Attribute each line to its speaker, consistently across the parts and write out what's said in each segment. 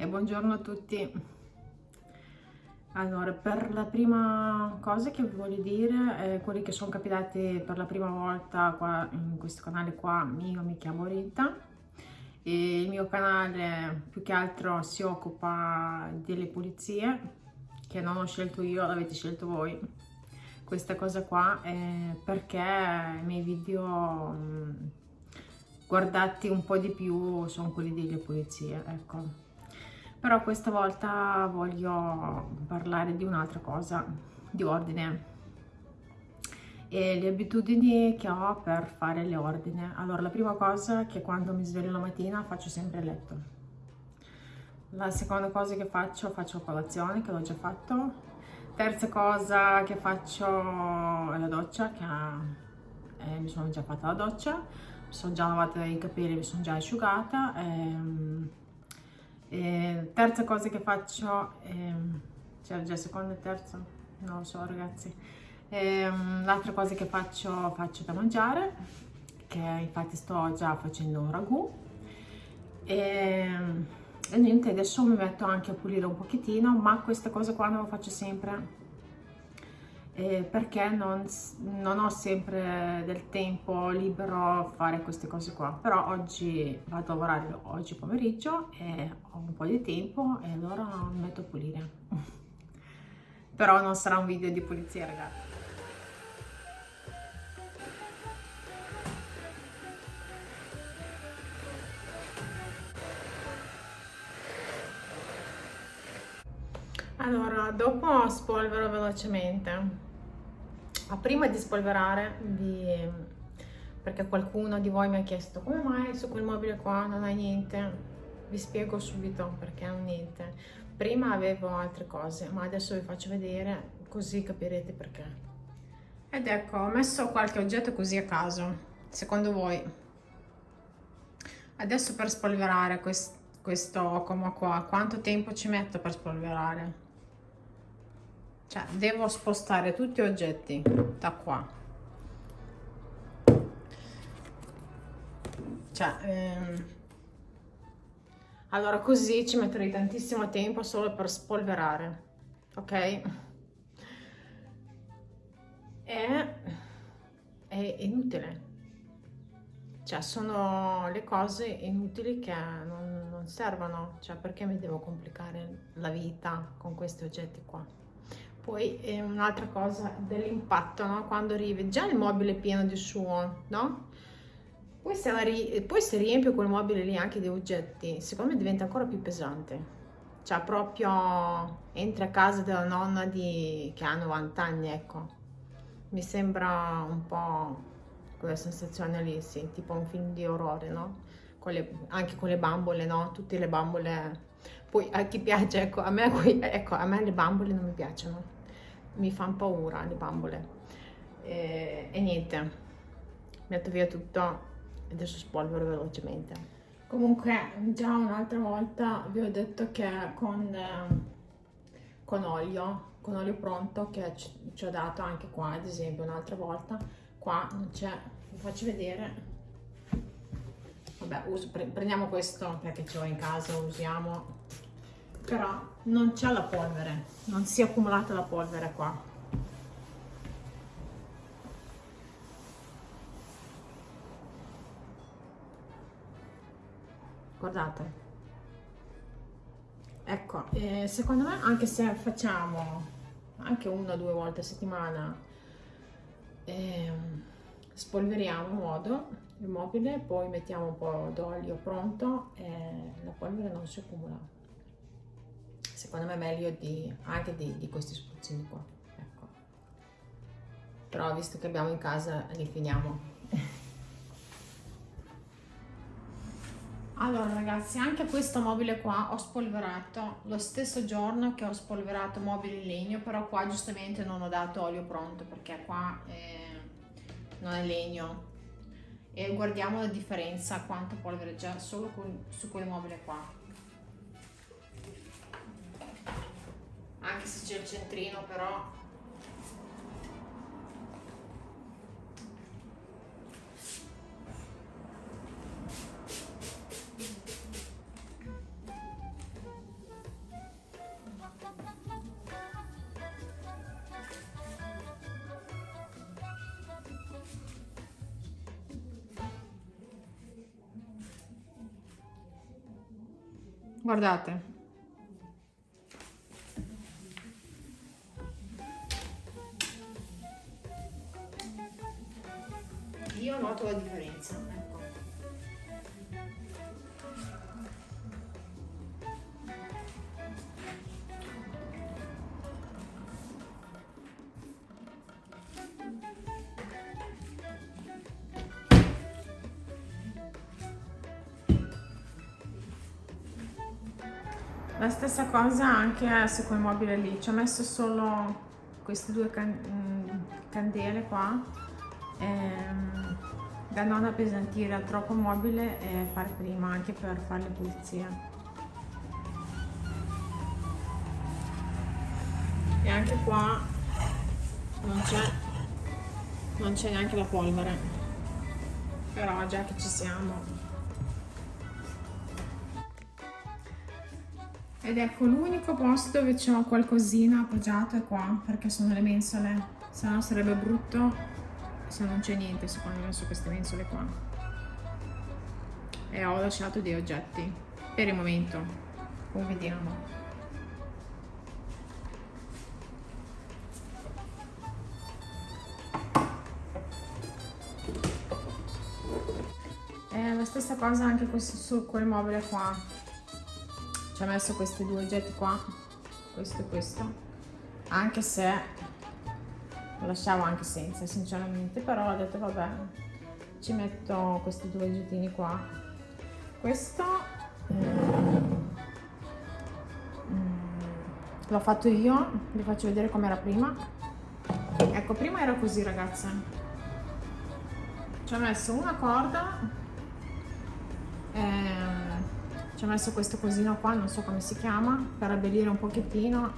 Speaker 1: e buongiorno a tutti. Allora, per la prima cosa che vi voglio dire, eh, quelli che sono capitati per la prima volta qua in questo canale qua, io mi chiamo Rita e il mio canale più che altro si occupa delle pulizie che non ho scelto io, l'avete scelto voi. Questa cosa qua è perché i miei video guardati un po' di più sono quelli delle pulizie, ecco però questa volta voglio parlare di un'altra cosa, di ordine e le abitudini che ho per fare le ordine. Allora, la prima cosa è che quando mi sveglio la mattina faccio sempre il letto. La seconda cosa che faccio, faccio colazione, che l'ho già fatto. Terza cosa che faccio è la doccia, che eh, mi sono già fatta la doccia, mi sono già lavata i capelli, mi sono già asciugata. Ehm, e terza cosa che faccio, ehm, cioè già seconda e terza, non lo so ragazzi. Ehm, l'altra cosa che faccio, faccio da mangiare, che infatti sto già facendo un ragù. E, ehm, e niente, adesso mi metto anche a pulire un pochettino, ma questa cosa qua non lo faccio sempre eh, perché non, non, ho sempre del tempo libero a fare queste cose qua. Però oggi vado a lavorare oggi pomeriggio e ho un po' di tempo e allora mi metto a pulire. Però non sarà un video di pulizia ragazzi. Allora, dopo spolvero velocemente ma prima di spolverare, vi... perché qualcuno di voi mi ha chiesto come mai su quel mobile qua non hai niente, vi spiego subito perché non niente. Prima avevo altre cose, ma adesso vi faccio vedere così capirete perché. Ed ecco, ho messo qualche oggetto così a caso, secondo voi. Adesso per spolverare quest questo como qua, quanto tempo ci metto per spolverare? Cioè devo spostare tutti gli oggetti da qua. Cioè ehm, allora così ci metterei tantissimo tempo solo per spolverare ok? È, è inutile. Cioè sono le cose inutili che non, non servono cioè perché mi devo complicare la vita con questi oggetti qua poi eh, un'altra cosa dell'impatto, no? Quando arrivi, già il mobile è pieno di suo, no? Poi se, poi se riempio quel mobile lì anche di oggetti, secondo me diventa ancora più pesante. Cioè proprio entri a casa della nonna di... che ha 90 anni, ecco. Mi sembra un po' quella sensazione lì, sì, tipo un film di orrore, no? Con le, anche con le bambole, no? Tutte le bambole... Poi a chi piace, ecco, a me, ecco, a me le bambole non mi piacciono mi fanno paura le bambole. E, e niente metto via tutto e adesso spolvero velocemente. Comunque già un'altra volta vi ho detto che con, con olio con olio pronto che ci, ho dato anche qua ad esempio un'altra volta qua non c'è vi faccio vedere. Vabbè uso, prendiamo questo perché ce l'ho in casa usiamo. Però non c'è la polvere non si è accumulata la polvere qua. Guardate. Ecco eh, secondo me anche se facciamo anche una o due volte a settimana eh, spolveriamo in modo il mobile poi mettiamo un po' d'olio pronto e la polvere non si accumula secondo me è meglio di, anche di, di questi spruzzini qua ecco. però visto che abbiamo in casa li finiamo. Allora ragazzi anche questo mobile qua ho spolverato lo stesso giorno che ho spolverato mobile in legno però qua giustamente non ho dato olio pronto perché qua eh, non è legno. E guardiamo la differenza quanto polvere già solo con, su quel mobile qua anche se c'è il centrino però. Guardate. Io noto la differenza ecco. La stessa cosa anche su quel mobile lì, ci ho messo solo queste due can mm, candele qua ehm, da non appesantire troppo mobile e fare prima anche per fare le pulizie. E anche qua non c'è non c'è neanche la polvere, però già che ci siamo. Ed ecco l'unico posto dove c'è qualcosina appoggiato è qua perché sono le mensole. Se no sarebbe brutto se non c'è niente secondo me su queste mensole qua. E ho lasciato dei oggetti per il momento poi vediamo è la stessa cosa anche su quel mobile qua. Ci ho messo questi due oggetti qua questo e questo. Anche se lasciavo anche senza sinceramente però ho detto vabbè ci metto questi due oggettini qua. Questo mm, l'ho fatto io vi faccio vedere com'era prima. Ecco prima era così ragazze. Ci ho messo una corda ehm, ci ho messo questo cosino qua non so come si chiama per abbellire un pochettino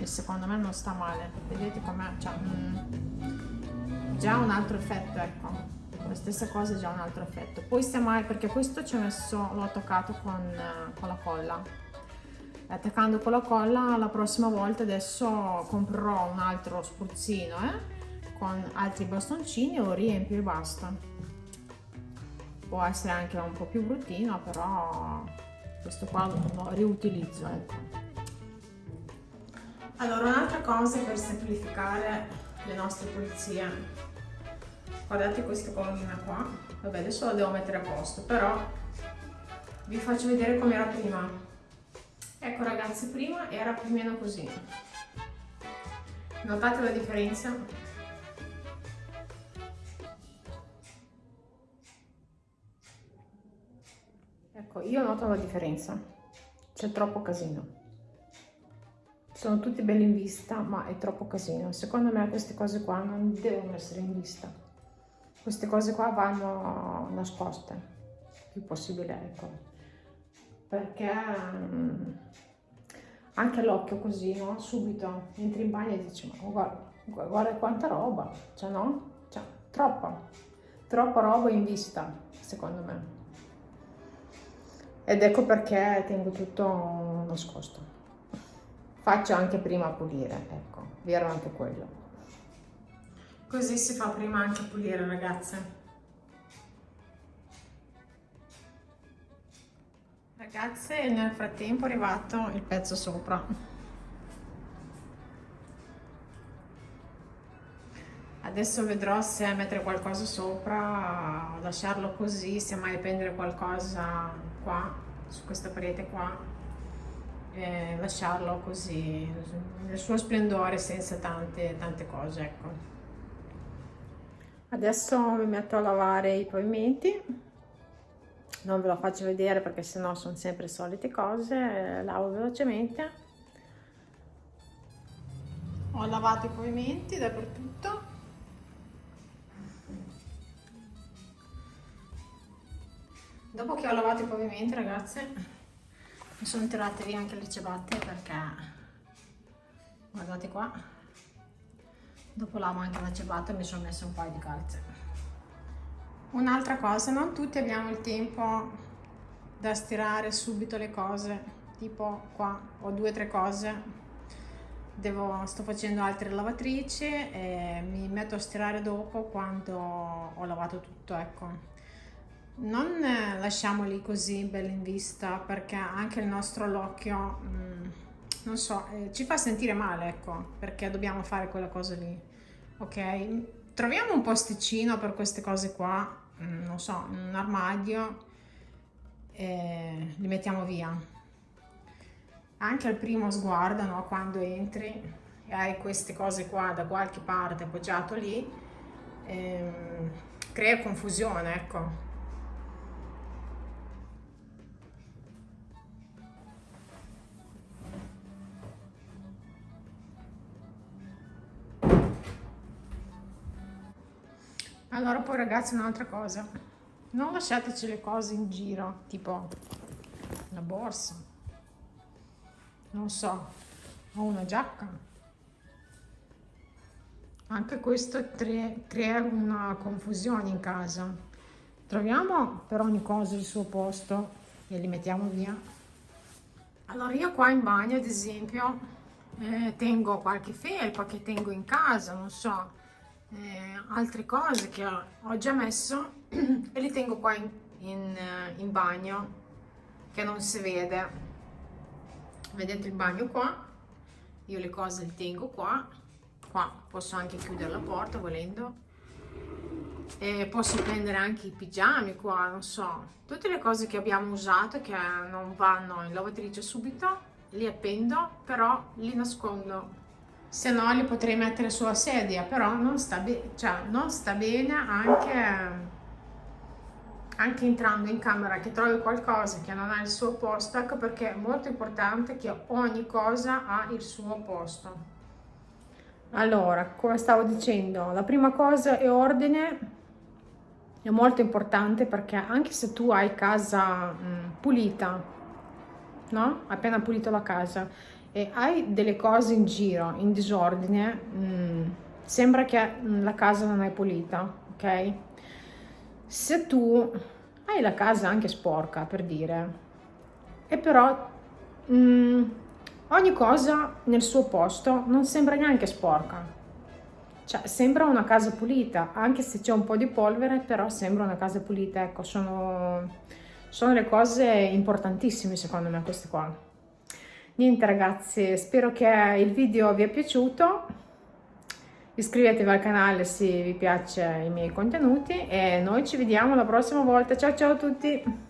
Speaker 1: e secondo me non sta male. Vedete com'è cioè, mm, già un altro effetto ecco. La stessa cosa già un altro effetto. Poi semmai perché questo ci ho messo l'ho attaccato con, con la colla. Attaccando con la colla la prossima volta adesso comprerò un altro spruzzino eh, con altri bastoncini o riempio e basta. Può essere anche un po' più bruttino però questo qua lo riutilizzo ecco. Allora un'altra cosa per semplificare le nostre pulizie. Guardate questa colonna qua. Vabbè adesso la devo mettere a posto però vi faccio vedere com'era prima. Ecco ragazzi prima era più o meno così. Notate la differenza. Ecco, io noto la differenza, c'è troppo casino. Sono tutti belli in vista, ma è troppo casino. Secondo me queste cose qua non devono essere in vista. Queste cose qua vanno nascoste, più possibile, ecco. Perché um, anche l'occhio così, no? Subito entri in bagno e dici, ma guarda, guarda quanta roba, cioè no? Cioè, troppa, troppa roba in vista, secondo me ed ecco perché tengo tutto nascosto faccio anche prima a pulire ecco vero anche quello. Così si fa prima anche a pulire ragazze. Ragazze nel frattempo è arrivato il pezzo sopra. Adesso vedrò se mettere qualcosa sopra lasciarlo così se mai prendere qualcosa qua, su questa parete qua, e lasciarlo così, nel suo splendore, senza tante, tante cose, ecco. Adesso mi metto a lavare i pavimenti, non ve lo faccio vedere perché sennò sono sempre solite cose, lavo velocemente. Ho lavato i pavimenti dappertutto dopo che ho lavato i pavimenti ragazze mi sono tirate via anche le ciabatte perché guardate qua. Dopo lavo anche la ciabatta mi sono messa un paio di calze. Un'altra cosa non tutti abbiamo il tempo da stirare subito le cose tipo qua ho due o tre cose. Devo, sto facendo altre lavatrici e mi metto a stirare dopo quando ho lavato tutto ecco non lasciamoli così belli in vista perché anche il nostro occhio, mm, non so, eh, ci fa sentire male, ecco, perché dobbiamo fare quella cosa lì, ok? Troviamo un posticino per queste cose qua, mm, non so, un armadio e li mettiamo via. Anche al primo sguardo, no, quando entri e hai queste cose qua da qualche parte appoggiato lì, ehm, crea confusione, ecco Allora poi ragazzi un'altra cosa, non lasciateci le cose in giro, tipo la borsa, non so, o una giacca. Anche questo crea una confusione in casa. Troviamo per ogni cosa il suo posto e li mettiamo via. Allora io qua in bagno ad esempio eh, tengo qualche felpa che tengo in casa, non so, eh, altre cose che ho già messo e li tengo qua in, in, eh, in bagno che non si vede. Vedete il bagno qua? Io le cose le tengo qua. Qua posso anche chiudere la porta volendo. E posso prendere anche i pigiami qua non so. Tutte le cose che abbiamo usato che non vanno in lavatrice subito li appendo però li nascondo se no li potrei mettere sulla sedia, però non sta, cioè, non sta bene anche, anche entrando in camera che trovi qualcosa che non ha il suo posto, ecco perché è molto importante che ogni cosa ha il suo posto. Allora, come stavo dicendo, la prima cosa è ordine, è molto importante perché anche se tu hai casa mh, pulita, no? Appena pulito la casa, e hai delle cose in giro, in disordine, mm, sembra che la casa non è pulita, ok? Se tu hai la casa anche sporca, per dire, e però mm, ogni cosa nel suo posto non sembra neanche sporca. Cioè, sembra una casa pulita, anche se c'è un po' di polvere, però sembra una casa pulita. Ecco, sono, sono le cose importantissime secondo me queste qua. Niente ragazzi, spero che il video vi è piaciuto. Iscrivetevi al canale se vi piacciono i miei contenuti e noi ci vediamo la prossima volta. Ciao ciao a tutti!